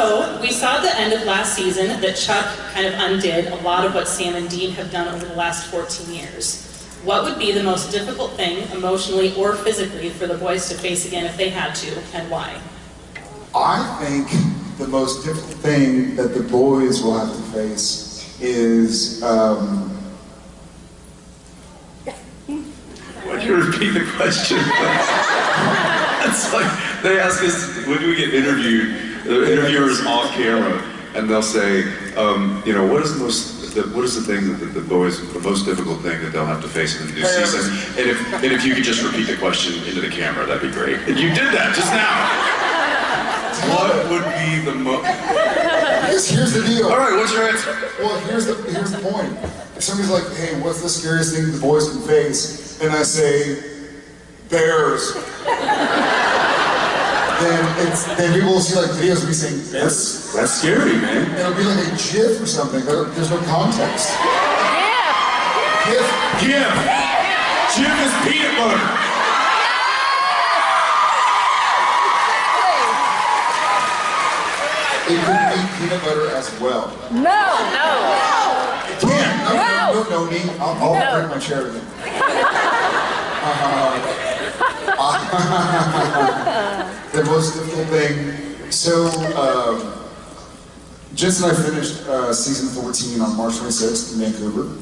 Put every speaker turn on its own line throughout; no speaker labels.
So, we saw at the end of last season that Chuck kind of undid a lot of what Sam and Dean have done over the last 14 years. What would be the most difficult thing, emotionally or physically, for the boys to face again if they had to, and why?
I think the most difficult thing that the boys will have to face is um,
Why'd you repeat the question? it's like they ask us when do we get interviewed. The interviewers off camera, and they'll say, um, you know, what is the most, the, what is the thing that the, the boys, the most difficult thing that they'll have to face in the new season? And if, and if you could just repeat the question into the camera, that'd be great. And you did that just now. What would be the most?
here's, here's the deal.
All right, what's your answer?
Well, here's the here's the point. If somebody's like, "Hey, what's the scariest thing the boys can face?" and I say, "Bears," then it's then people will see like videos of me saying
That's that's scary, man.
and it'll be like a GIF or something. There- There's no context. GIF.
Jim. Jif is peanut butter.
It could be peanut butter as well.
No, no.
It can. No, no, no, no, me. I'll, I'll
No.
break my chair again. the most difficult thing. So, um, Jensen and I finished uh, season 14 on March 26th in Vancouver.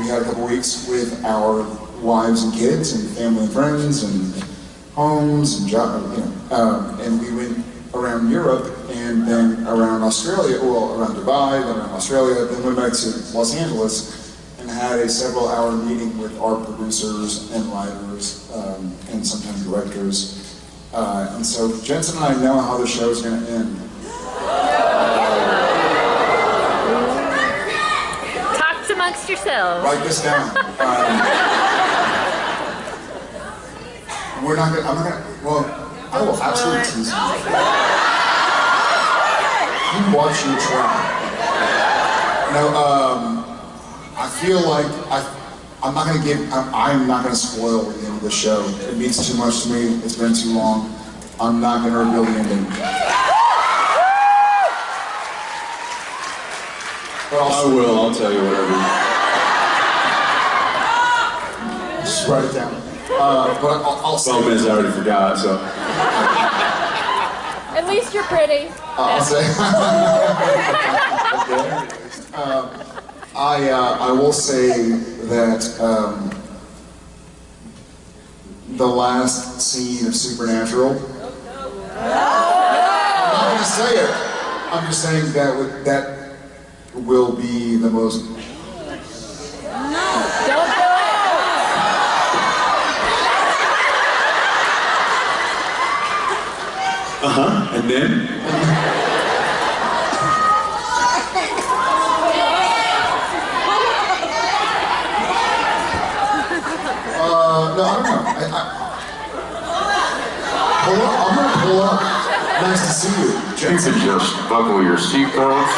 We had a couple weeks with our wives and kids and family and friends and homes and job, you know, um, and we went around Europe and then around Australia, well, around Dubai, then around Australia, then went back to Los Angeles and had a several hour meeting with our producers and writers um, and sometimes directors. Uh, and so Jensen and I know how the show is going to end.
Talk amongst yourselves.
Write this down. Um, we're not gonna, I'm not gonna, well, I will absolutely tease you. You watch your try. No, um, I feel like I, I'm not gonna give, I'm, I'm not gonna spoil the end of the show. It means too much to me, it's been too long. I'm not gonna reveal the ending. But
I
I'll.
I'll tell you whatever.
just write it down. Uh, but I'll, I'll say.
Problem is, I already forgot. So
At least you're pretty.
I'll say. Um, I uh, I will say that um, the last scene of Supernatural. I'm not to say it. I'm just saying that would, that will be the most.
No, Don't do it.
and then
Uh, no, I don't know. I, I, pull up. I'm gonna pull up. Nice to see you.
You can just buckle your seatbelts,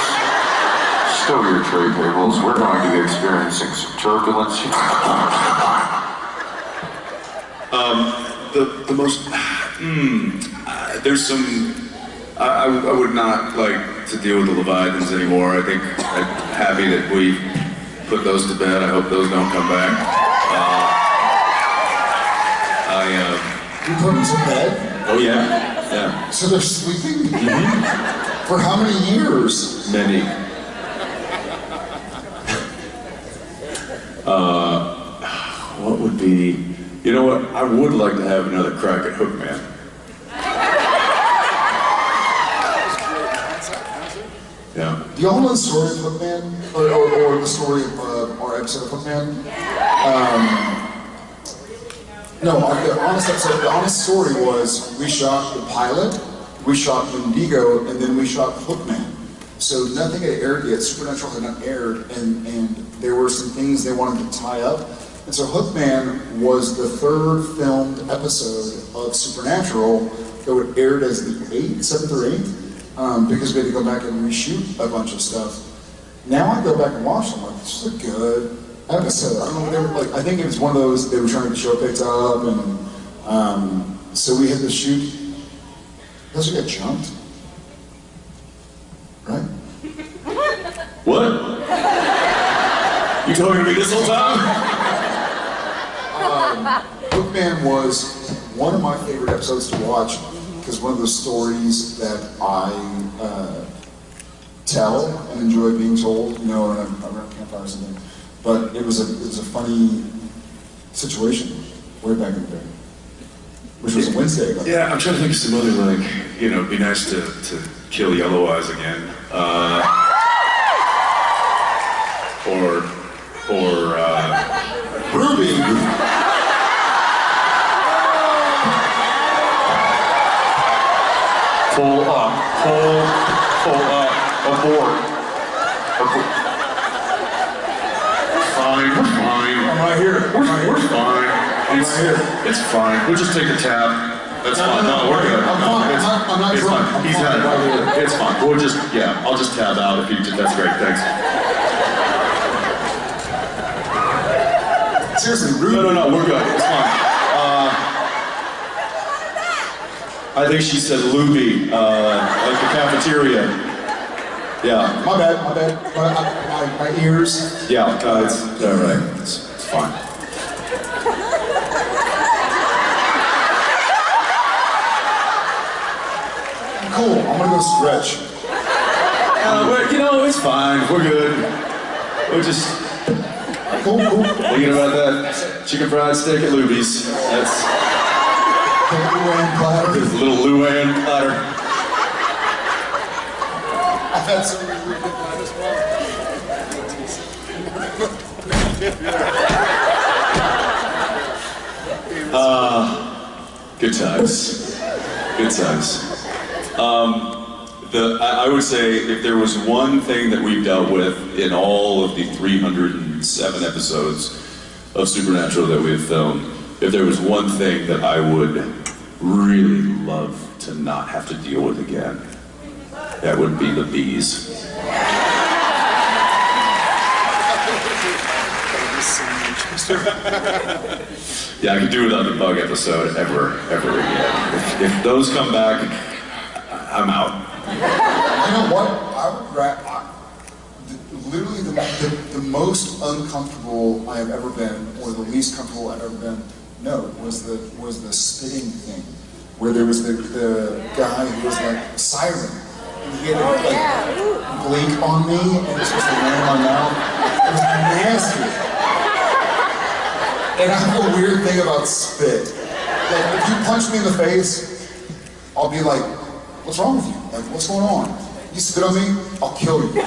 stow your tray tables. We're going to be experiencing some turbulence.
um, the the most. Hmm. Uh, there's some. I, I, I would not like to deal with the Leviathans anymore. I think I'm happy that we put those to bed. I hope those don't come back. I. Uh,
You put them to bed,
oh yeah. Yeah.
so they're sleeping. For how many years?
Many. uh, what would be? You know what? I would like to have another crack at Hookman. Yeah.
Do y'all know the story of Hookman? Or, or, or the story of uh, our episode of Hookman? Um, no, the honest episode, the honest story was we shot the pilot, we shot Wendigo, and then we shot Hookman. So nothing had aired yet, Supernatural had not aired, and, and there were some things they wanted to tie up. And so Hookman was the third filmed episode of Supernatural that would aired as the eighth, seventh or eighth, um, because we had to go back and reshoot a bunch of stuff. Now I go back and watch them, like, this is a good I think. I don't know. They were, like, I think it was one of those they were trying to show picked up, and um, so we had to shoot. Those who get jumped, right? What?
You told me to be this whole time?
um, Hookman was one of my favorite episodes to watch because one of the stories that I uh, tell and enjoy being told, you know, around, around campfires and things but it was a it was a funny situation way back in the day, which was a Wednesday ago.
Yeah, I'm trying to think of some other like, you know, it'd be nice to, to kill Yellow Eyes again. Uh, or, or, uh,
Ruby.
Pull up, pull, pull up, abort.
Fine.
I'm right here. I'm right
We're
here.
fine. It's,
right here.
it's fine. We'll just take a tab. That's
No,
fine.
no, no,
we're good.
I'm fine.
it's-
I'm not- I'm not
it's
drunk.
fine.
I'm
He's
fine.
had
Right
it. It's fine. We'll just, yeah, I'll just tab out if you did. That's great. Thanks.
Seriously, Ruby.
No, no, no, we're good. It's fine. Uh, I think she said Luby, uh, like the cafeteria. Yeah,
My bad. My bad. My, my, my ears.
yeah, uh, it's all right. It's, it's fine.
Cool. I'm gonna go stretch.
Uh, you know, it's fine. We're good. We're just
Cool. Cool.
thinking about that chicken fried steak at Luby's. That's
Cool and platter.
a little LuAnn platter.
Had some really good as well.
Good times. Good times. Um, the, I, I would say if there was one thing that we've dealt with in all of the 307 episodes of Supernatural that we've filmed, if there was one thing that I would really love to not have to deal with again, that would be the bees. Yeah, I could do without the bug episode ever, ever again. If, if those come back, I'm out.
You know what? I would ra- I, literally the, the, the most uncomfortable I have ever been, or the least comfortable I've ever been, no, was the was the spitting thing, where there was the, the guy who was like siren, and he had to like oh, blink on me, and it was supposed to land in my mouth. It was nasty. And I have a weird thing about spit. Like if you punch me in the face, I'll be like, what's wrong with you? Like, what's going on? You spit on me, I'll kill you.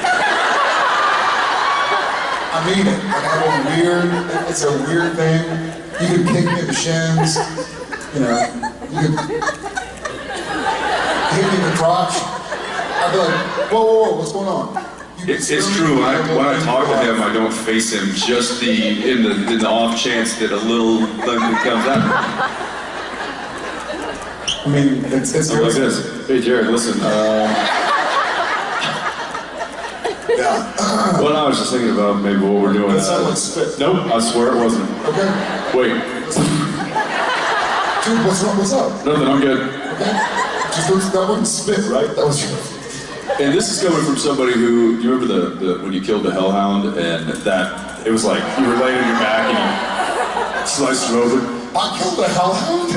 I mean it. Like, I have a weird, it's a weird thing. You can kick me in the shins, you know, you can hit me in the crotch. I'd be like, whoa, whoa, whoa, what's going on?
It's, it's
spit on me,
true. When I, when I talk to him, I don't face him. Just the in the in the off chance that a little thing comes out.
I mean, it's, it's
like this. Hey, Jared, listen. Uh,
Yeah.
well, I was just thinking about maybe what we're doing.
That sounded
Uh,
spit.
nope, I swear it wasn't.
Okay.
Wait,
Dude, what's wrong? What's up?
nothing. I'm good.
Okay. Just don't, that wasn't spit, right? That was your.
And this is coming from somebody who, do you remember the, the when you killed the hellhound and that it was like you were laying on your back and you sliced him open?
I killed a hellhound?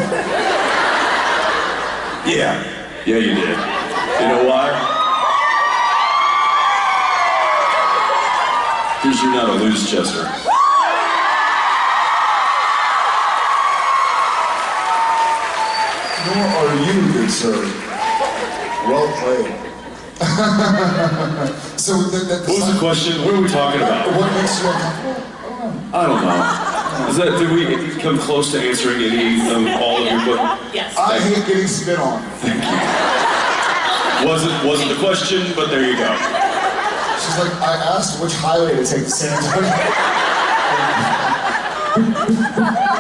Yeah. Yeah, you did. You know why? Because you're not a loose chester.
Nor are you, good sir. Well played. So the, the,
What was the question? What are we talking about?
What makes you uncomfortable?
I don't know. Is that did we come close to answering any of all of your questions?
Yes.
I hate getting spit on. Thank you.
Wasn't wasn't the question, but there you go.
She's like, I asked which highway to take to San Antonio.